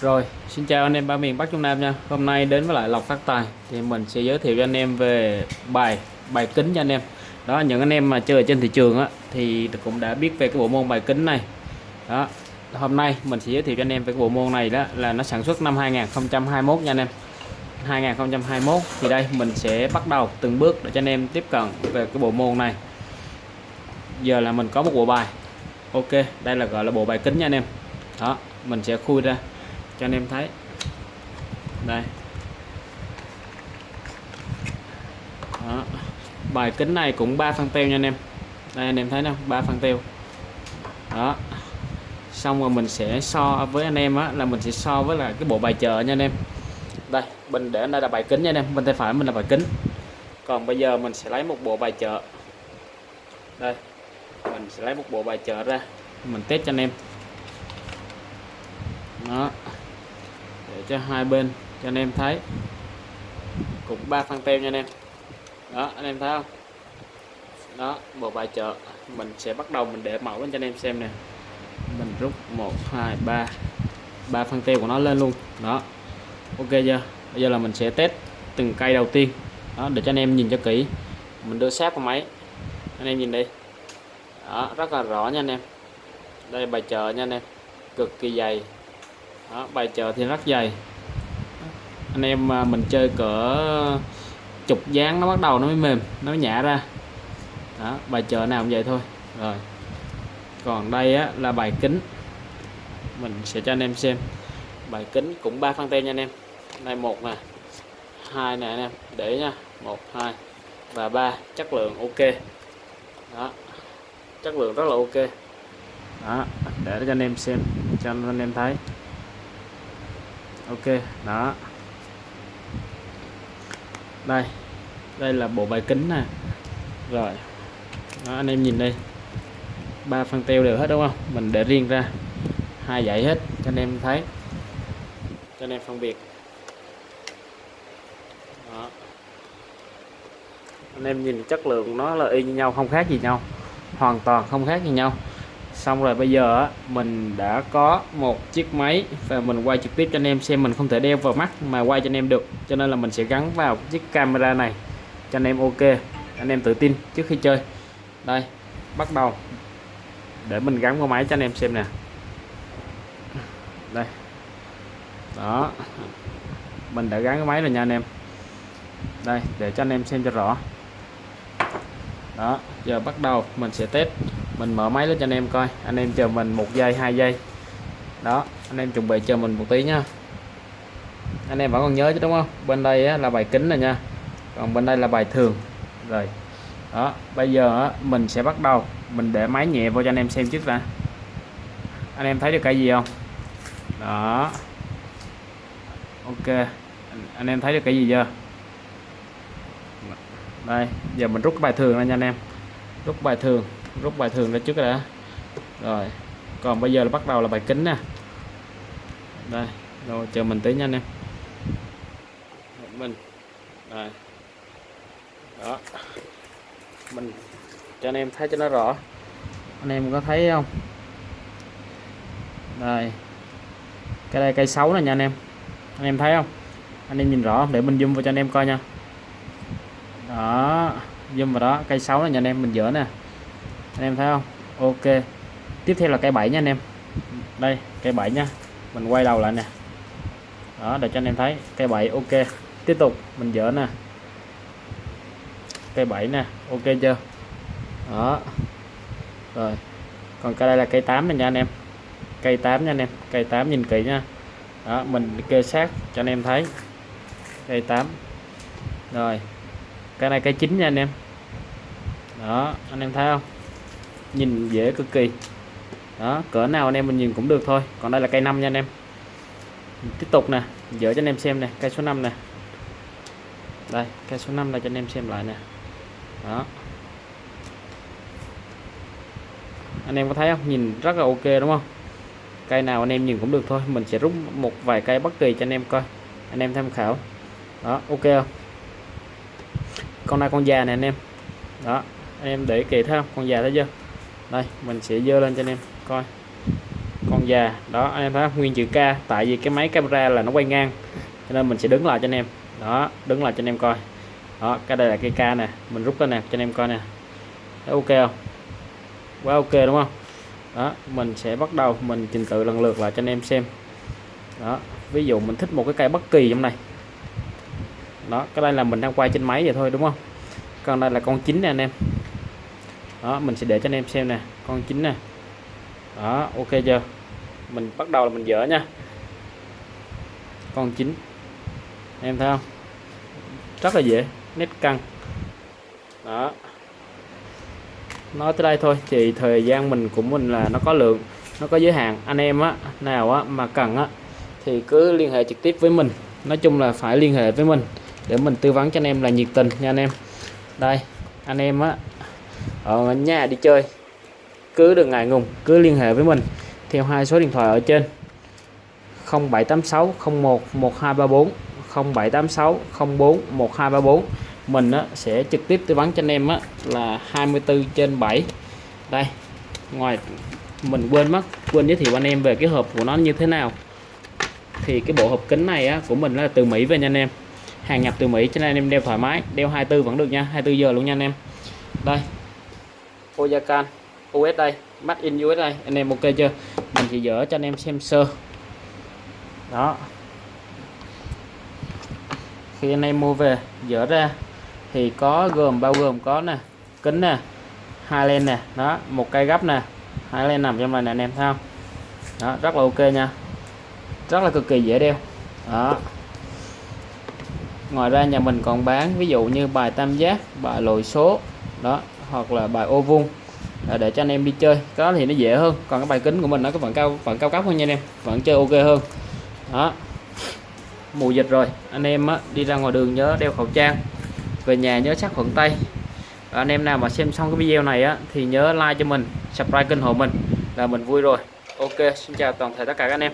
Rồi, xin chào anh em ba miền Bắc Trung Nam nha. Hôm nay đến với lại Lộc Phát Tài thì mình sẽ giới thiệu cho anh em về bài bài kính cho anh em. Đó những anh em mà chơi ở trên thị trường á thì cũng đã biết về cái bộ môn bài kính này. Đó. Hôm nay mình sẽ giới thiệu cho anh em về cái bộ môn này đó là nó sản xuất năm 2021 nha anh em. 2021 thì đây mình sẽ bắt đầu từng bước để cho anh em tiếp cận về cái bộ môn này. Giờ là mình có một bộ bài. Ok, đây là gọi là bộ bài kính nha anh em. Đó, mình sẽ khui ra cho anh em thấy. Đây. Đó. bài kính này cũng 3 phân teo nha anh em. Đây, anh em thấy không ba phân teo. Đó. Xong rồi mình sẽ so với anh em á, là mình sẽ so với là cái bộ bài chợ nha anh em. Đây, mình để đây là bài kính nha anh em, bên tay phải mình là bài kính. Còn bây giờ mình sẽ lấy một bộ bài chợ đây, mình sẽ lấy một bộ bài chợ ra, mình test cho anh em. Đó để cho hai bên cho anh em thấy. Cũng ba phân tem nha anh em. Đó, anh em thấy không? Đó, bộ bài chợ. Mình sẽ bắt đầu mình để mẫu lên cho anh em xem nè. Mình rút 1 2 3 ba phân tem của nó lên luôn. Đó. Ok chưa? Bây giờ là mình sẽ test từng cây đầu tiên. Đó, để cho anh em nhìn cho kỹ. Mình đưa sát vào máy. Anh em nhìn đi. Đó, rất là rõ nha anh em. Đây bài chợ nha anh em. Cực kỳ dày đó, bài chợ thì rất dày. Anh em à, mình chơi cỡ chục dáng nó bắt đầu nó mới mềm nó mới nhả ra. Đó bài chợ nào cũng vậy thôi. Rồi. Còn đây á, là bài kính. Mình sẽ cho anh em xem. Bài kính cũng ba phân tem nha anh em. Đây một nè hai nè anh em. Để nha một hai và ba. Chất lượng ok. Đó. Chất lượng rất là ok. Đó để cho anh em xem cho anh em thấy ok đó. Đây đây là bộ bài kính nè. Rồi đó, anh em nhìn đây. Ba phân teo đều hết đúng không? Mình để riêng ra. Hai dãy hết cho anh em thấy. Cho anh em phân biệt. Đó. anh em nhìn chất lượng nó là y như nhau không khác gì nhau. Hoàn toàn không khác gì nhau xong rồi bây giờ mình đã có một chiếc máy và mình quay trực tiếp cho anh em xem mình không thể đeo vào mắt mà quay cho anh em được. Cho nên là mình sẽ gắn vào chiếc camera này cho anh em ok. Anh em tự tin trước khi chơi. Đây, bắt đầu. Để mình gắn vào máy cho anh em xem nè. Đây. Đó. Mình đã gắn cái máy rồi nha anh em. Đây, để cho anh em xem cho rõ. Đó, giờ bắt đầu mình sẽ test mình mở máy lên cho anh em coi. Anh em chờ mình một giây, hai giây. Đó, anh em chuẩn bị chờ mình một tí nha. Anh em vẫn còn nhớ chứ, đúng không? Bên đây là bài kính này nha. Còn bên đây là bài thường. Rồi. Đó, bây giờ mình sẽ bắt đầu. Mình để máy nhẹ vào cho anh em xem trước đã. Anh em thấy được cái gì không? Đó. Ok. Anh em thấy được cái gì chưa? Đây, giờ mình rút cái bài thường ra nha anh em. Rút bài thường rút bài thường ra trước đã. Rồi. Còn bây giờ là bắt đầu là bài kính nè. Đây. Rồi, chờ mình tí nha anh em. Mình. Rồi. Đó. Mình cho anh em thấy cho nó rõ. Anh em có thấy không? Đây. Cái đây cây xấu này nha anh em. Anh em thấy không? Anh em nhìn rõ để mình zoom vào cho anh em coi nha. Đó. Zoom vào đó. Cây xấu này nha anh em. Mình dỡ nè anh em thấy không? Ok. Tiếp theo là cây bảy nha anh em. Đây cây bảy nha. Mình quay đầu lại nè. Đó, để cho anh em thấy. Cây bảy ok. Tiếp tục, mình dỡ nè. Cây bảy nè, ok chưa? Đó. Rồi. Còn cái đây là cây 8 này nha anh em. Cây 8 nha anh em. Cây 8 nhìn kỹ nha. Đó, mình kê sát cho anh em thấy. Cây 8 rồi. Cái này cây 9 nha anh em. Đó, anh em thấy không? Nhìn dễ cực kỳ. Đó, cỡ nào anh em mình nhìn cũng được thôi. Còn đây là cây 5 nha anh em. Tiếp tục nè dỡ cho anh em xem nè, cây số 5 nè. Đây, cây số 5 là cho anh em xem lại nè. Đó. Anh em có thấy không? Nhìn rất là ok đúng không? Cây nào anh em nhìn cũng được thôi. Mình sẽ rút một vài cây bất kỳ cho anh em coi. Anh em tham khảo. Đó, ok không? Con này con già này anh em. Đó, anh em để kỹ thấy không? Con già thấy chưa? Đây, mình sẽ dơ lên cho anh em, coi. Con già, đó, anh em thấy nguyên chữ K, tại vì cái máy camera là nó quay ngang, cho nên mình sẽ đứng lại cho anh em. Đó, đứng lại cho anh em coi. Đó, cái đây là cái K nè, mình rút cái nè, cho anh em coi nè. Thấy ok không? Quá ok, đúng không? Đó, mình sẽ bắt đầu, mình trình tự lần lượt lại cho anh em xem. Đó, ví dụ mình thích một cái cây bất kỳ trong này. Đó, cái đây là mình đang quay trên máy vậy thôi, đúng không? Còn đây là con chính nè, anh em đó, mình sẽ để cho anh em xem nè, con chính nè. Đó, ok chưa? Mình bắt đầu là mình dỡ nha. Con chính. Em thấy không? Rất là dễ, nét căng. Đó. Nói tới đây thôi, thì thời gian mình của mình là nó có lượng, nó có giới hạn. Anh em á, nào á, mà cần á, thì cứ liên hệ trực tiếp với mình. Nói chung là phải liên hệ với mình để mình tư vấn cho anh em là nhiệt tình nha anh em. Đây, anh em á ở nhà đi chơi. Cứ đừng ngại ngùng cứ liên hệ với mình. Theo hai số điện thoại ở trên. 0786 01 1234 0786 04 1234 mình á, sẽ trực tiếp tư vấn cho anh em á, là 24 trên 7 đây. Ngoài mình quên mất quên giới thiệu anh em về cái hộp của nó như thế nào. Thì cái bộ hộp kính này á, của mình là từ Mỹ về nha anh em. Hàng nhập từ Mỹ cho nên anh em đeo thoải mái đeo 24 vẫn được nha 24 giờ luôn nha anh em. Đây. Oyakan US đây Made in US đây anh em ok chưa? Mình chỉ dỡ cho anh em xem sơ. Đó. Khi anh em mua về dỡ ra, thì có gồm, bao gồm có nè, kính nè, hai len nè, đó, một cây gấp nè, hai len nằm trong này nè, anh em thấy không? Đó, rất là ok nha. Rất là cực kỳ dễ đeo. Đó. Ngoài ra nhà mình còn bán, ví dụ như bài tam giác, bài lồi số, đó hoặc là bài ô vuông à, để cho anh em đi chơi. Có thì nó dễ hơn. Còn cái bài kính của mình nó có vẫn cao vẫn cao cấp hơn nha anh em. Vẫn chơi ok hơn. Đó. Mùa dịch rồi. Anh em á, đi ra ngoài đường nhớ đeo khẩu trang. Về nhà nhớ sát khuẩn tay. Và anh em nào mà xem xong cái video này á thì nhớ like cho mình subscribe kênh hộ mình là mình vui rồi. Ok xin chào toàn thể tất cả các anh em.